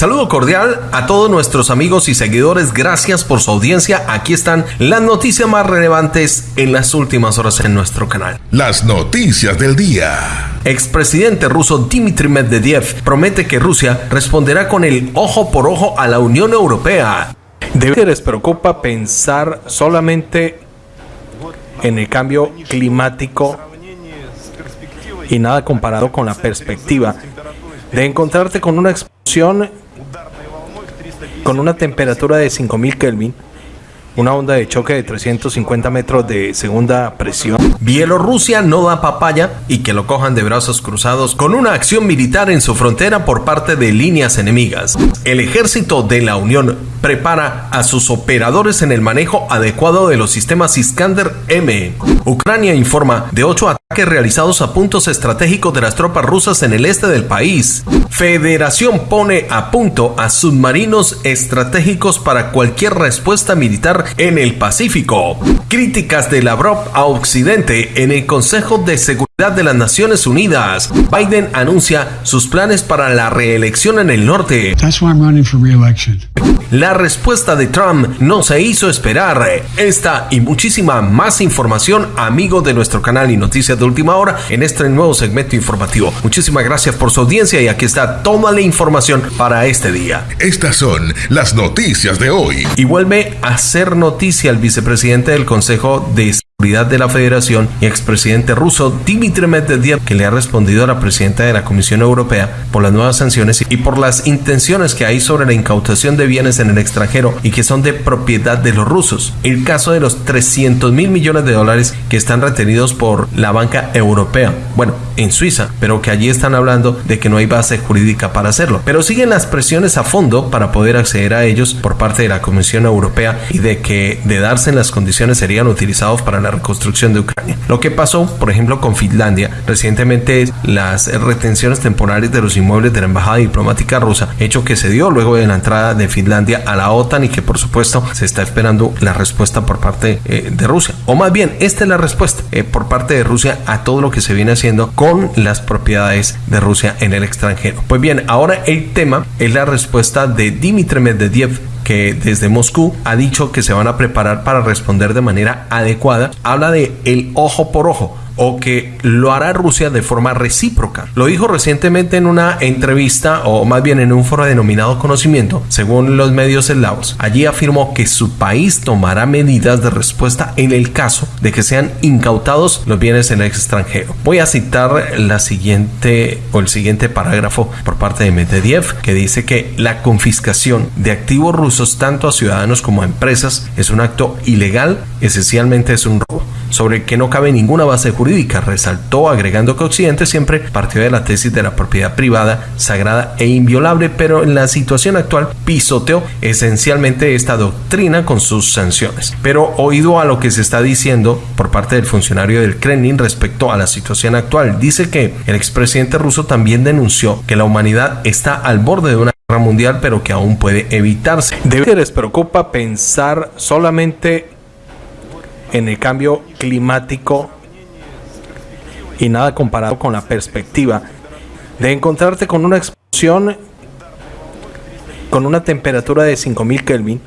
Saludo cordial a todos nuestros amigos y seguidores. Gracias por su audiencia. Aquí están las noticias más relevantes en las últimas horas en nuestro canal. Las noticias del día. Expresidente ruso Dmitry Medvedev promete que Rusia responderá con el ojo por ojo a la Unión Europea. De les preocupa pensar solamente en el cambio climático y nada comparado con la perspectiva de encontrarte con una explosión con una temperatura de 5000 Kelvin una onda de choque de 350 metros de segunda presión. Bielorrusia no da papaya y que lo cojan de brazos cruzados con una acción militar en su frontera por parte de líneas enemigas. El ejército de la Unión prepara a sus operadores en el manejo adecuado de los sistemas Iskander M. Ucrania informa de ocho ataques realizados a puntos estratégicos de las tropas rusas en el este del país. Federación pone a punto a submarinos estratégicos para cualquier respuesta militar en el Pacífico. Críticas de Lavrov a Occidente en el Consejo de Seguridad de las Naciones Unidas. Biden anuncia sus planes para la reelección en el norte. La respuesta de Trump no se hizo esperar. Esta y muchísima más información, amigo de nuestro canal y noticias de última hora, en este nuevo segmento informativo. Muchísimas gracias por su audiencia y aquí está toda la información para este día. Estas son las noticias de hoy. Y vuelve a ser noticia el vicepresidente del Consejo de de la Federación y expresidente ruso Dmitry Medvedev, que le ha respondido a la presidenta de la Comisión Europea por las nuevas sanciones y por las intenciones que hay sobre la incautación de bienes en el extranjero y que son de propiedad de los rusos. El caso de los 300 mil millones de dólares que están retenidos por la banca europea, bueno, en Suiza, pero que allí están hablando de que no hay base jurídica para hacerlo. Pero siguen las presiones a fondo para poder acceder a ellos por parte de la Comisión Europea y de que de darse en las condiciones serían utilizados para la reconstrucción de Ucrania. Lo que pasó, por ejemplo, con Finlandia recientemente las retenciones temporales de los inmuebles de la embajada diplomática rusa, hecho que se dio luego de la entrada de Finlandia a la OTAN y que por supuesto se está esperando la respuesta por parte eh, de Rusia. O más bien, esta es la respuesta eh, por parte de Rusia a todo lo que se viene haciendo con las propiedades de Rusia en el extranjero. Pues bien, ahora el tema es la respuesta de Dmitry Medvedev que desde Moscú ha dicho que se van a preparar para responder de manera adecuada, habla de el ojo por ojo o que lo hará Rusia de forma recíproca. Lo dijo recientemente en una entrevista o más bien en un foro denominado conocimiento, según los medios eslavos. Allí afirmó que su país tomará medidas de respuesta en el caso de que sean incautados los bienes en el extranjero. Voy a citar la siguiente o el siguiente parágrafo por parte de Medvedev que dice que la confiscación de activos rusos tanto a ciudadanos como a empresas es un acto ilegal, esencialmente es un robo sobre que no cabe ninguna base jurídica. Resaltó agregando que Occidente siempre partió de la tesis de la propiedad privada, sagrada e inviolable, pero en la situación actual pisoteó esencialmente esta doctrina con sus sanciones. Pero oído a lo que se está diciendo por parte del funcionario del Kremlin respecto a la situación actual, dice que el expresidente ruso también denunció que la humanidad está al borde de una guerra mundial, pero que aún puede evitarse. De les preocupa pensar solamente en el cambio climático y nada comparado con la perspectiva de encontrarte con una explosión con una temperatura de 5000 Kelvin,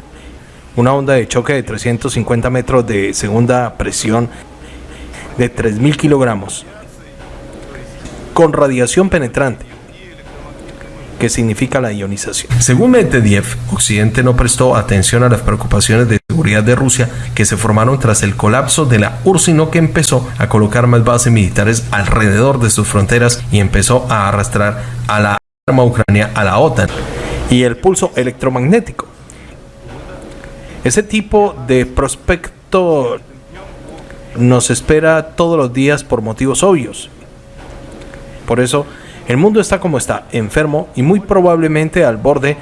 una onda de choque de 350 metros de segunda presión de 3000 kilogramos, con radiación penetrante qué significa la ionización. Según Medvedev, Occidente no prestó atención a las preocupaciones de de Rusia que se formaron tras el colapso de la URSS, sino que empezó a colocar más bases militares alrededor de sus fronteras y empezó a arrastrar a la arma ucrania a la OTAN. Y el pulso electromagnético. Ese tipo de prospecto nos espera todos los días por motivos obvios. Por eso el mundo está como está, enfermo y muy probablemente al borde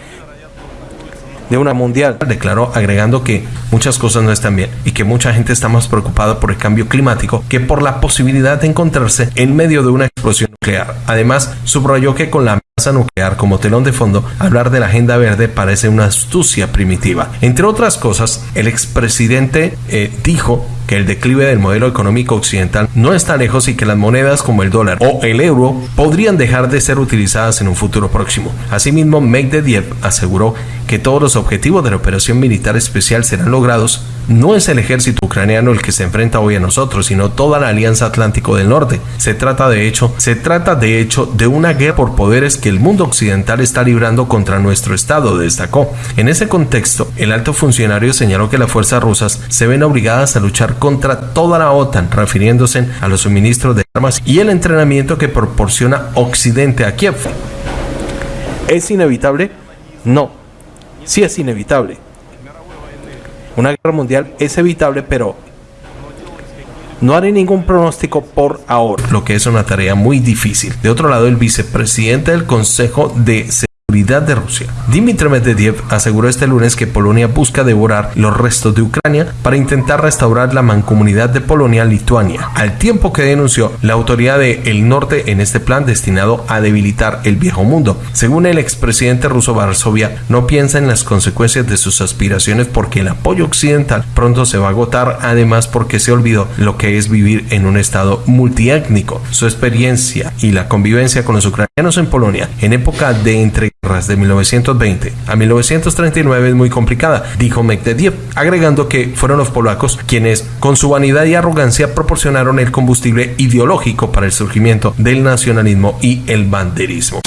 de una mundial. Declaró agregando que muchas cosas no están bien y que mucha gente está más preocupada por el cambio climático que por la posibilidad de encontrarse en medio de una explosión nuclear. Además, subrayó que con la amenaza nuclear como telón de fondo, hablar de la agenda verde parece una astucia primitiva. Entre otras cosas, el expresidente eh, dijo que el declive del modelo económico occidental no está lejos y que las monedas como el dólar o el euro podrían dejar de ser utilizadas en un futuro próximo. Asimismo, Medvedev aseguró que todos los objetivos de la operación militar especial serán logrados. No es el ejército ucraniano el que se enfrenta hoy a nosotros, sino toda la Alianza Atlántico del Norte. Se trata de hecho, se trata de hecho de una guerra por poderes que el mundo occidental está librando contra nuestro Estado, destacó. En ese contexto, el alto funcionario señaló que las fuerzas rusas se ven obligadas a luchar contra toda la OTAN, refiriéndose a los suministros de armas y el entrenamiento que proporciona Occidente a Kiev. ¿Es inevitable? No. Sí es inevitable. Una guerra mundial es evitable, pero no haré ningún pronóstico por ahora. Lo que es una tarea muy difícil. De otro lado, el vicepresidente del Consejo de de Rusia. Dmitry Medvedev aseguró este lunes que Polonia busca devorar los restos de Ucrania para intentar restaurar la mancomunidad de Polonia-Lituania, al tiempo que denunció la autoridad del norte en este plan destinado a debilitar el viejo mundo. Según el expresidente ruso Varsovia, no piensa en las consecuencias de sus aspiraciones porque el apoyo occidental pronto se va a agotar, además porque se olvidó lo que es vivir en un estado multiétnico. Su experiencia y la convivencia con los ucranianos en Polonia en época de entre de 1920 a 1939 es muy complicada, dijo Medvedev, agregando que fueron los polacos quienes, con su vanidad y arrogancia, proporcionaron el combustible ideológico para el surgimiento del nacionalismo y el banderismo.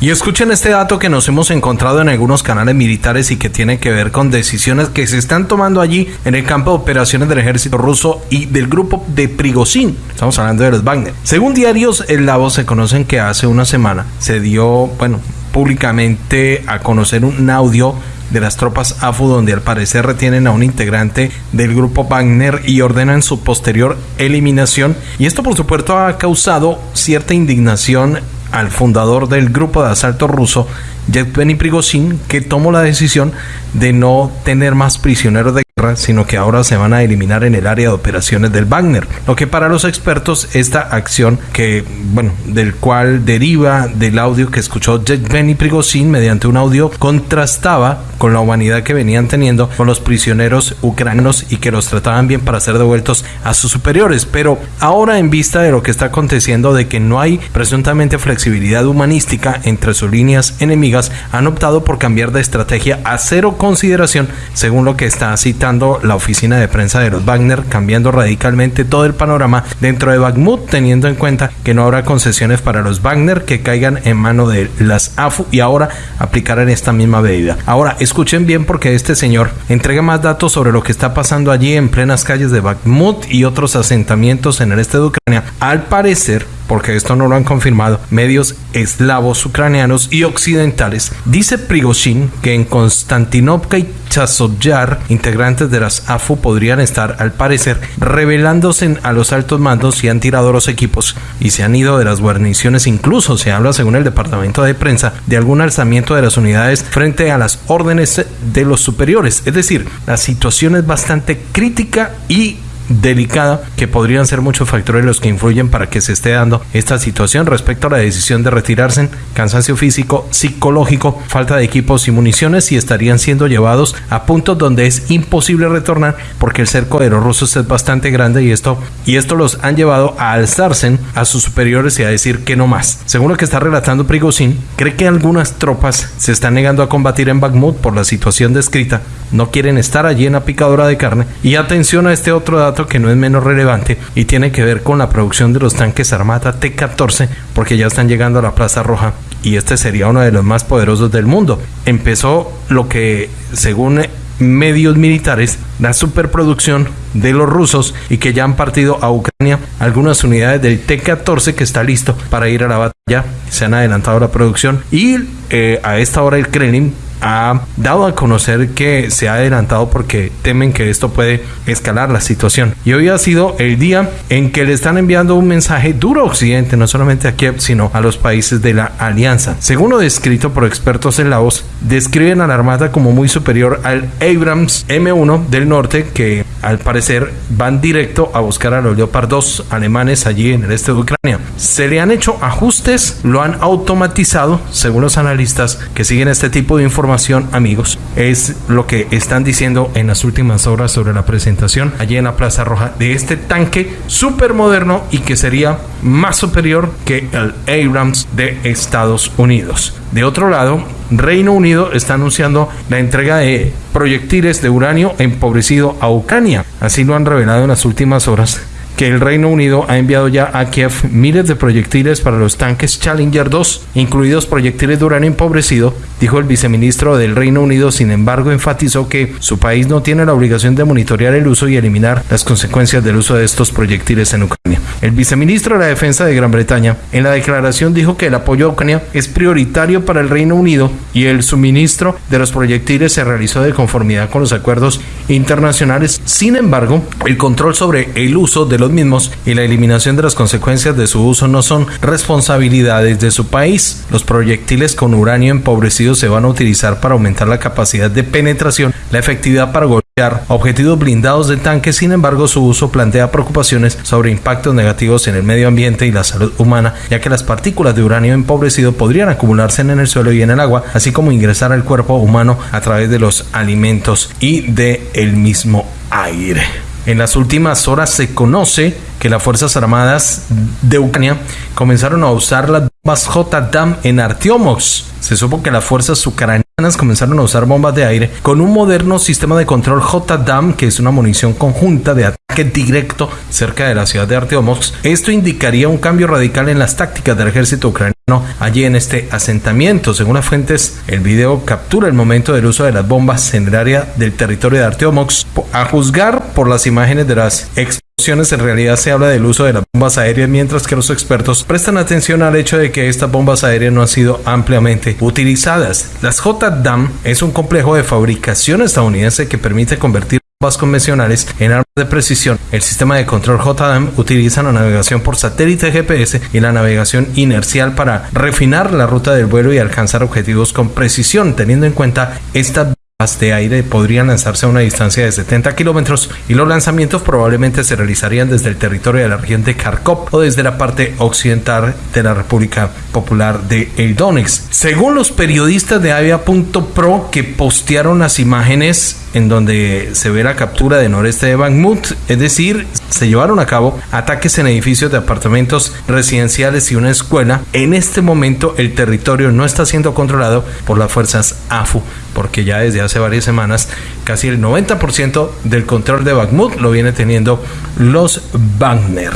Y escuchen este dato que nos hemos encontrado en algunos canales militares y que tiene que ver con decisiones que se están tomando allí en el campo de operaciones del ejército ruso y del grupo de Prigozhin. Estamos hablando de los Wagner. Según diarios eslavos se conocen que hace una semana se dio, bueno, públicamente a conocer un audio de las tropas AFU donde al parecer retienen a un integrante del grupo Wagner y ordenan su posterior eliminación. Y esto por supuesto ha causado cierta indignación al fundador del grupo de asalto ruso Yevgeny Prigozhin que tomó la decisión de no tener más prisioneros de sino que ahora se van a eliminar en el área de operaciones del Wagner. Lo que para los expertos esta acción que, bueno, del cual deriva del audio que escuchó Benny Prigozhin mediante un audio contrastaba con la humanidad que venían teniendo con los prisioneros ucranianos y que los trataban bien para ser devueltos a sus superiores. Pero ahora en vista de lo que está aconteciendo de que no hay presuntamente flexibilidad humanística entre sus líneas enemigas, han optado por cambiar de estrategia a cero consideración según lo que está citando la oficina de prensa de los Wagner, cambiando radicalmente todo el panorama dentro de Bakhmut, teniendo en cuenta que no habrá concesiones para los Wagner que caigan en mano de las AFU y ahora aplicarán esta misma medida. Ahora, escuchen bien porque este señor entrega más datos sobre lo que está pasando allí en plenas calles de Bakhmut y otros asentamientos en el este de Ucrania. Al parecer, porque esto no lo han confirmado medios eslavos, ucranianos y occidentales, dice Prigozhin que en Konstantinovka y Chasovyar, integrantes de las AFU podrían estar, al parecer, revelándose a los altos mandos y han tirado los equipos y se han ido de las guarniciones. Incluso se habla, según el departamento de prensa, de algún alzamiento de las unidades frente a las órdenes de los superiores. Es decir, la situación es bastante crítica y delicada que podrían ser muchos factores los que influyen para que se esté dando esta situación respecto a la decisión de retirarse, cansancio físico, psicológico, falta de equipos y municiones y estarían siendo llevados a puntos donde es imposible retornar porque el cerco de los rusos es bastante grande y esto y esto los han llevado a alzarse a sus superiores y a decir que no más. Según lo que está relatando Prigozhin, cree que algunas tropas se están negando a combatir en Bakhmut por la situación descrita, no quieren estar allí en la picadora de carne. Y atención a este otro dato que no es menos relevante y tiene que ver con la producción de los tanques Armata T-14 porque ya están llegando a la Plaza Roja y este sería uno de los más poderosos del mundo. Empezó lo que según medios militares la superproducción de los rusos y que ya han partido a Ucrania algunas unidades del T-14 que está listo para ir a la batalla. Se han adelantado la producción y eh, a esta hora el Kremlin ha dado a conocer que se ha adelantado porque temen que esto puede escalar la situación. Y hoy ha sido el día en que le están enviando un mensaje duro a Occidente, no solamente a Kiev, sino a los países de la alianza. Según lo descrito por expertos en la voz, describen a la Armada como muy superior al Abrams M1 del norte que al parecer van directo a buscar a los Leopard 2 alemanes allí en el este de Ucrania. Se le han hecho ajustes, lo han automatizado, según los analistas que siguen este tipo de información, amigos. Es lo que están diciendo en las últimas horas sobre la presentación allí en la Plaza Roja de este tanque súper moderno y que sería más superior que el Abrams de Estados Unidos. De otro lado, Reino Unido está anunciando la entrega de proyectiles de uranio empobrecido a Ucrania. Así lo han revelado en las últimas horas que el Reino Unido ha enviado ya a Kiev miles de proyectiles para los tanques Challenger 2, incluidos proyectiles de uranio empobrecido, dijo el viceministro del Reino Unido. Sin embargo, enfatizó que su país no tiene la obligación de monitorear el uso y eliminar las consecuencias del uso de estos proyectiles en Ucrania. El viceministro de la Defensa de Gran Bretaña en la declaración dijo que el apoyo a Ucrania es prioritario para el Reino Unido y el suministro de los proyectiles se realizó de conformidad con los acuerdos internacionales. Sin embargo, el control sobre el uso de los mismos y la eliminación de las consecuencias de su uso no son responsabilidades de su país. Los proyectiles con uranio empobrecido se van a utilizar para aumentar la capacidad de penetración, la efectividad para golpear objetivos blindados de tanques. Sin embargo, su uso plantea preocupaciones sobre impactos negativos en el medio ambiente y la salud humana, ya que las partículas de uranio empobrecido podrían acumularse en el suelo y en el agua, así como ingresar al cuerpo humano a través de los alimentos y de el mismo aire. En las últimas horas se conoce que las Fuerzas Armadas de Ucrania comenzaron a usar las bombas J-DAM en Artiomox. Se supo que las fuerzas ucranianas comenzaron a usar bombas de aire con un moderno sistema de control J-DAM, que es una munición conjunta de ataque directo cerca de la ciudad de Artiomox. Esto indicaría un cambio radical en las tácticas del ejército ucraniano allí en este asentamiento. Según las fuentes, el video captura el momento del uso de las bombas en el área del territorio de Arteomox. A juzgar por las imágenes de las explosiones, en realidad se habla del uso de las bombas aéreas, mientras que los expertos prestan atención al hecho de que estas bombas aéreas no han sido ampliamente utilizadas. Las JDAM es un complejo de fabricación estadounidense que permite convertir convencionales en armas de precisión. El sistema de control JDAM utiliza la navegación por satélite GPS y la navegación inercial para refinar la ruta del vuelo y alcanzar objetivos con precisión, teniendo en cuenta esta de aire podrían lanzarse a una distancia de 70 kilómetros y los lanzamientos probablemente se realizarían desde el territorio de la región de Kharkov o desde la parte occidental de la República Popular de El. Según los periodistas de Avia.pro que postearon las imágenes en donde se ve la captura de noreste de Bakhmut, es decir, se llevaron a cabo ataques en edificios de apartamentos residenciales y una escuela. En este momento el territorio no está siendo controlado por las fuerzas AFU porque ya desde hace varias semanas casi el 90% del control de Bakhmut lo viene teniendo los Wagner.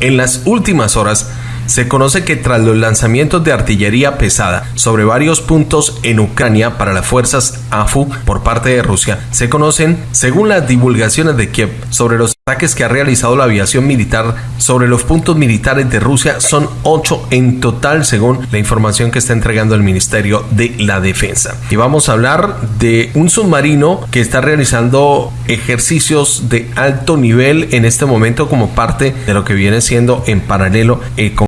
En las últimas horas, se conoce que tras los lanzamientos de artillería pesada sobre varios puntos en Ucrania para las fuerzas AFU por parte de Rusia, se conocen, según las divulgaciones de Kiev, sobre los ataques que ha realizado la aviación militar sobre los puntos militares de Rusia son ocho en total, según la información que está entregando el Ministerio de la Defensa. Y vamos a hablar de un submarino que está realizando ejercicios de alto nivel en este momento como parte de lo que viene siendo en paralelo eh, con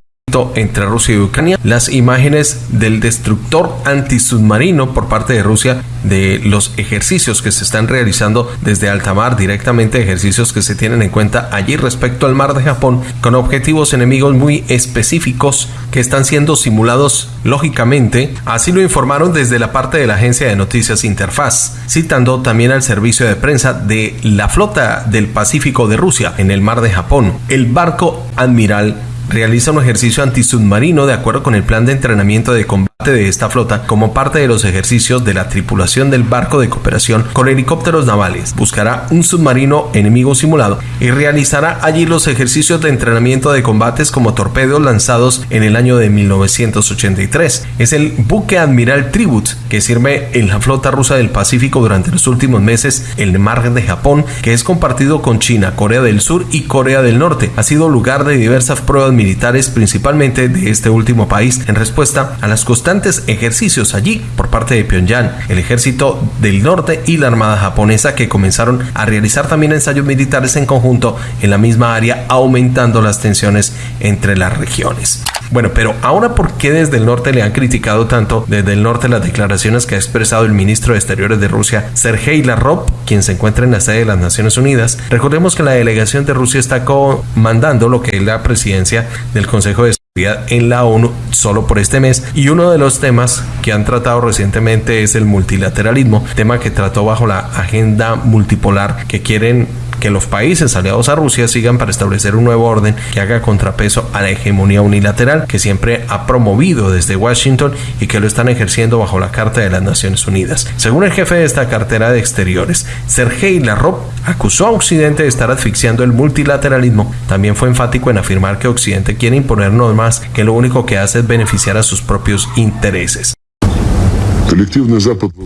entre Rusia y Ucrania, las imágenes del destructor antisubmarino por parte de Rusia de los ejercicios que se están realizando desde alta mar, directamente ejercicios que se tienen en cuenta allí respecto al mar de Japón, con objetivos enemigos muy específicos que están siendo simulados lógicamente, así lo informaron desde la parte de la agencia de noticias Interfaz, citando también al servicio de prensa de la flota del Pacífico de Rusia en el mar de Japón. El barco Admiral realiza un ejercicio antisubmarino de acuerdo con el plan de entrenamiento de combate de esta flota como parte de los ejercicios de la tripulación del barco de cooperación con helicópteros navales. Buscará un submarino enemigo simulado y realizará allí los ejercicios de entrenamiento de combates como torpedos lanzados en el año de 1983. Es el buque Admiral Tribut que sirve en la flota rusa del Pacífico durante los últimos meses en el mar de Japón, que es compartido con China, Corea del Sur y Corea del Norte. Ha sido lugar de diversas pruebas militares, principalmente de este último país, en respuesta a las constantes ejercicios allí por parte de Pyongyang, el ejército del norte y la armada japonesa que comenzaron a realizar también ensayos militares en conjunto en la misma área, aumentando las tensiones entre las regiones. Bueno, pero ahora, ¿por qué desde el norte le han criticado tanto desde el norte las declaraciones que ha expresado el ministro de Exteriores de Rusia, Sergei Lavrov, quien se encuentra en la sede de las Naciones Unidas? Recordemos que la delegación de Rusia está comandando lo que es la presidencia del Consejo de en la ONU solo por este mes. Y uno de los temas que han tratado recientemente es el multilateralismo, tema que trató bajo la agenda multipolar que quieren que los países aliados a Rusia sigan para establecer un nuevo orden que haga contrapeso a la hegemonía unilateral que siempre ha promovido desde Washington y que lo están ejerciendo bajo la Carta de las Naciones Unidas. Según el jefe de esta cartera de exteriores, Sergei Lavrov acusó a Occidente de estar asfixiando el multilateralismo. También fue enfático en afirmar que Occidente quiere imponer normas que lo único que hace es beneficiar a sus propios intereses.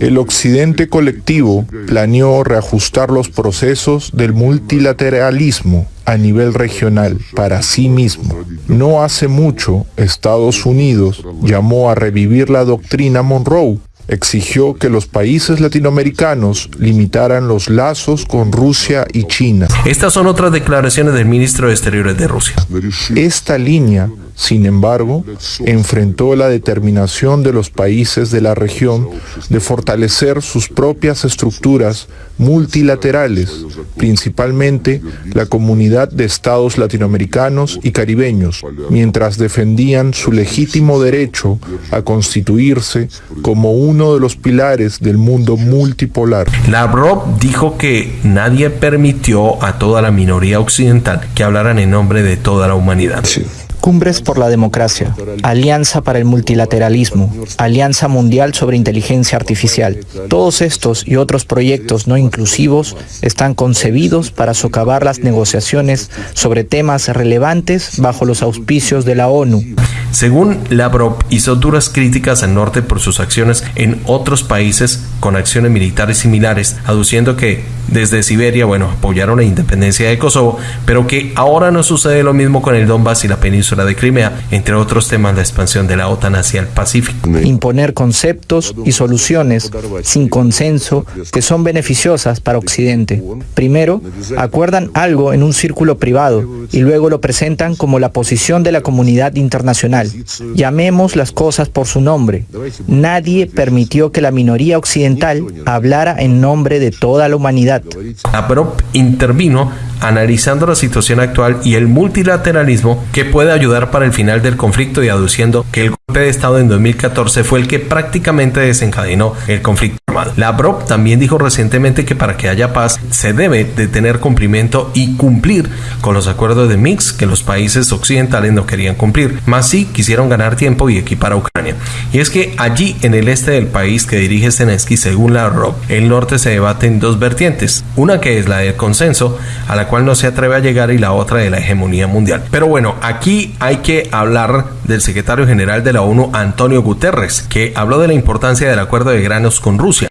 El occidente colectivo planeó reajustar los procesos del multilateralismo a nivel regional para sí mismo. No hace mucho, Estados Unidos llamó a revivir la doctrina Monroe exigió que los países latinoamericanos limitaran los lazos con Rusia y China. Estas son otras declaraciones del ministro de Exteriores de Rusia. Esta línea sin embargo, enfrentó la determinación de los países de la región de fortalecer sus propias estructuras multilaterales, principalmente la comunidad de estados latinoamericanos y caribeños, mientras defendían su legítimo derecho a constituirse como uno de los pilares del mundo multipolar. Lavrov dijo que nadie permitió a toda la minoría occidental que hablaran en nombre de toda la humanidad. Cumbres por la Democracia, Alianza para el Multilateralismo, Alianza Mundial sobre Inteligencia Artificial. Todos estos y otros proyectos no inclusivos están concebidos para socavar las negociaciones sobre temas relevantes bajo los auspicios de la ONU. Según Lavrov, hizo duras críticas al norte por sus acciones en otros países con acciones militares similares, aduciendo que desde Siberia, bueno, apoyaron la independencia de Kosovo, pero que ahora no sucede lo mismo con el Donbass y la península de Crimea, entre otros temas la expansión de la OTAN hacia el Pacífico. Imponer conceptos y soluciones sin consenso que son beneficiosas para Occidente. Primero, acuerdan algo en un círculo privado y luego lo presentan como la posición de la comunidad internacional. Llamemos las cosas por su nombre. Nadie permitió que la minoría occidental hablara en nombre de toda la humanidad. APROP intervino analizando la situación actual y el multilateralismo que puede ayudar para el final del conflicto y aduciendo que el golpe de Estado en 2014 fue el que prácticamente desencadenó el conflicto armado. Lavrov también dijo recientemente que para que haya paz se debe de tener cumplimiento y cumplir con los acuerdos de Minsk que los países occidentales no querían cumplir, más sí quisieron ganar tiempo y equipar a Ucrania. Y es que allí en el este del país que dirige Zelensky, según Lavrov, el norte se debate en dos vertientes, una que es la del consenso, a la cual no se atreve a llegar y la otra de la hegemonía mundial. Pero bueno, aquí hay que hablar del secretario general de la ONU, Antonio Guterres, que habló de la importancia del acuerdo de granos con Rusia.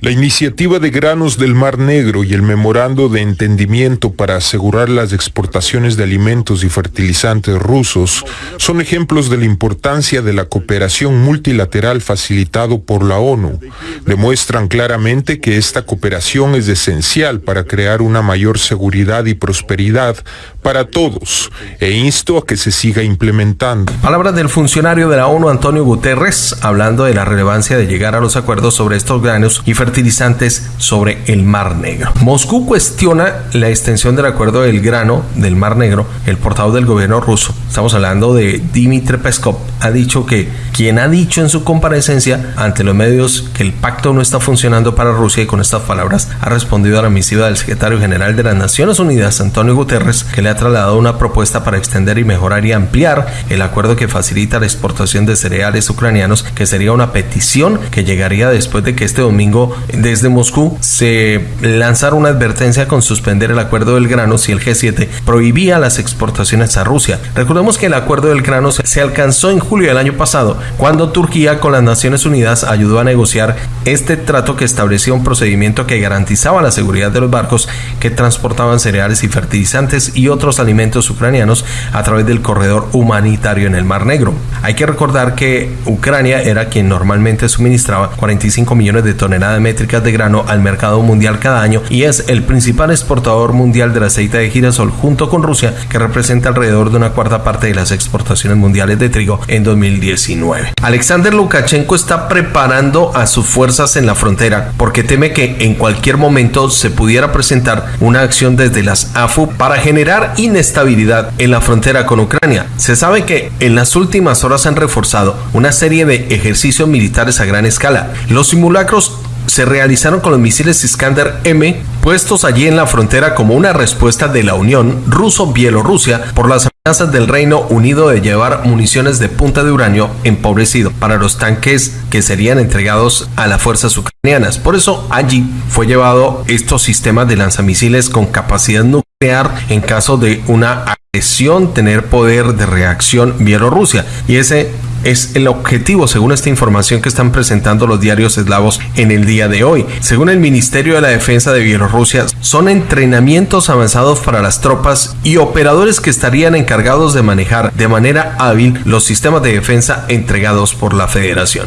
La iniciativa de granos del Mar Negro y el memorando de entendimiento para asegurar las exportaciones de alimentos y fertilizantes rusos son ejemplos de la importancia de la cooperación multilateral facilitado por la ONU. Demuestran claramente que esta cooperación es esencial para crear una mayor seguridad y prosperidad para todos e insto a que se siga implementando. Palabras del funcionario de la ONU Antonio Guterres hablando de la relevancia de llegar a los acuerdos sobre estos granos y fertilizantes sobre el Mar Negro. Moscú cuestiona la extensión del acuerdo del grano del Mar Negro. El portavoz del gobierno ruso, estamos hablando de Dmitry Peskov, ha dicho que quien ha dicho en su comparecencia ante los medios que el pacto no está funcionando para Rusia y con estas palabras ha respondido a la misiva del secretario general de las Naciones Unidas, Antonio Guterres, que le ha trasladado una propuesta para extender y mejorar y ampliar el acuerdo que facilita la exportación de cereales ucranianos, que sería una petición que llegaría después de que este domingo desde Moscú se lanzara una advertencia con suspender el acuerdo del grano si el G7 prohibía las exportaciones a Rusia. Recordemos que el acuerdo del grano se alcanzó en julio del año pasado, cuando Turquía con las Naciones Unidas ayudó a negociar este trato que establecía un procedimiento que garantizaba la seguridad de los barcos que transportaban cereales y fertilizantes y otros alimentos ucranianos a través del corredor humanitario en el Mar Negro. Hay que recordar que Ucrania era quien normalmente suministraba 45 millones de toneladas métricas de grano al mercado mundial cada año y es el principal exportador mundial del aceite de girasol junto con Rusia, que representa alrededor de una cuarta parte de las exportaciones mundiales de trigo en 2019. Alexander Lukashenko está preparando a sus fuerzas en la frontera porque teme que en cualquier momento se pudiera presentar una acción desde las AFU para generar inestabilidad en la frontera con Ucrania. Se sabe que en las últimas horas han reforzado una serie de ejercicios militares a gran escala. Los simulacros se realizaron con los misiles Iskander M puestos allí en la frontera como una respuesta de la Unión Ruso-Bielorrusia por las amenazas del Reino Unido de llevar municiones de punta de uranio empobrecido para los tanques que serían entregados a las fuerzas ucranianas. Por eso allí fue llevado estos sistemas de lanzamisiles con capacidad nuclear en caso de una agresión, tener poder de reacción Bielorrusia. Y ese es el objetivo, según esta información que están presentando los diarios eslavos en el día de hoy. Según el Ministerio de la Defensa de Bielorrusia, son entrenamientos avanzados para las tropas y operadores que estarían encargados de manejar de manera hábil los sistemas de defensa entregados por la Federación.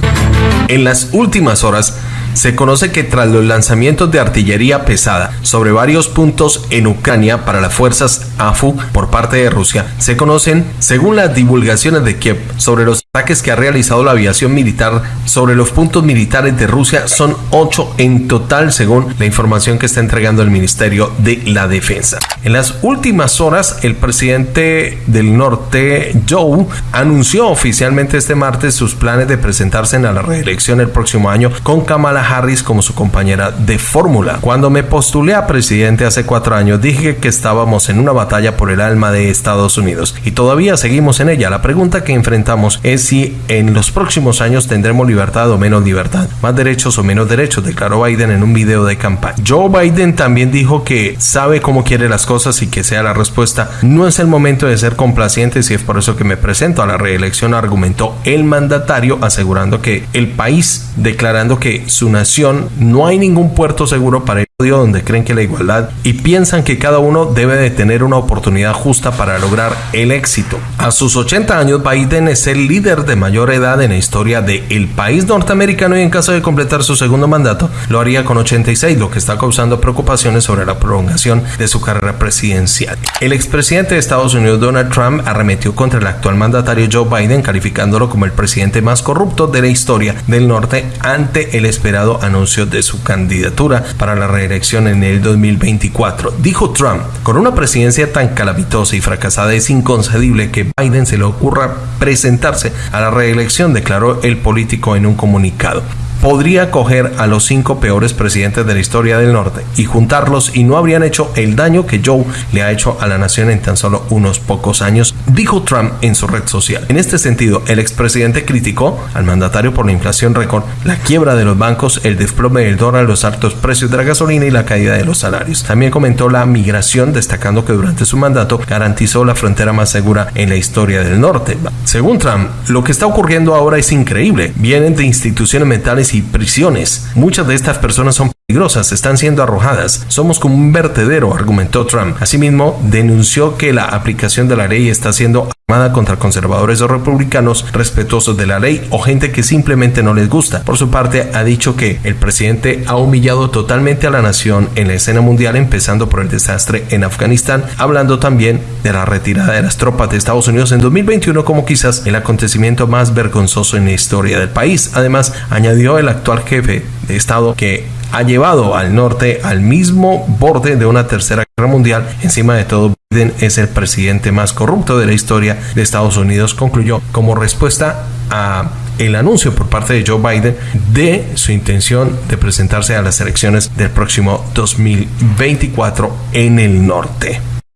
En las últimas horas, se conoce que tras los lanzamientos de artillería pesada sobre varios puntos en Ucrania para las fuerzas AFU por parte de Rusia, se conocen, según las divulgaciones de Kiev, sobre los ataques que ha realizado la aviación militar sobre los puntos militares de Rusia, son ocho en total, según la información que está entregando el Ministerio de la Defensa. En las últimas horas, el presidente del norte, Joe, anunció oficialmente este martes sus planes de presentarse en la reelección el próximo año con Kamala Harris como su compañera de fórmula. Cuando me postulé a presidente hace cuatro años dije que estábamos en una batalla por el alma de Estados Unidos y todavía seguimos en ella. La pregunta que enfrentamos es si en los próximos años tendremos libertad o menos libertad, más derechos o menos derechos, declaró Biden en un video de campaña. Joe Biden también dijo que sabe cómo quiere las cosas y que sea la respuesta. No es el momento de ser complacientes y es por eso que me presento a la reelección, argumentó el mandatario asegurando que el país declarando que su nación no hay ningún puerto seguro para donde creen que la igualdad y piensan que cada uno debe de tener una oportunidad justa para lograr el éxito. A sus 80 años, Biden es el líder de mayor edad en la historia del país norteamericano y en caso de completar su segundo mandato, lo haría con 86, lo que está causando preocupaciones sobre la prolongación de su carrera presidencial. El expresidente de Estados Unidos, Donald Trump, arremetió contra el actual mandatario Joe Biden, calificándolo como el presidente más corrupto de la historia del norte ante el esperado anuncio de su candidatura para la reelección en el 2024. Dijo Trump, con una presidencia tan calamitosa y fracasada es inconcebible que Biden se le ocurra presentarse a la reelección, declaró el político en un comunicado podría coger a los cinco peores presidentes de la historia del norte y juntarlos y no habrían hecho el daño que Joe le ha hecho a la nación en tan solo unos pocos años, dijo Trump en su red social. En este sentido, el expresidente criticó al mandatario por la inflación récord, la quiebra de los bancos, el desplome del dólar, los altos precios de la gasolina y la caída de los salarios. También comentó la migración, destacando que durante su mandato garantizó la frontera más segura en la historia del norte. Según Trump, lo que está ocurriendo ahora es increíble. Vienen de instituciones mentales y prisiones. Muchas de estas personas son están siendo arrojadas. Somos como un vertedero, argumentó Trump. Asimismo, denunció que la aplicación de la ley está siendo armada contra conservadores o republicanos respetuosos de la ley o gente que simplemente no les gusta. Por su parte, ha dicho que el presidente ha humillado totalmente a la nación en la escena mundial, empezando por el desastre en Afganistán, hablando también de la retirada de las tropas de Estados Unidos en 2021 como quizás el acontecimiento más vergonzoso en la historia del país. Además, añadió el actual jefe de Estado que ha llevado al norte al mismo borde de una tercera guerra mundial. Encima de todo, Biden es el presidente más corrupto de la historia de Estados Unidos, concluyó como respuesta a el anuncio por parte de Joe Biden de su intención de presentarse a las elecciones del próximo 2024 en el norte.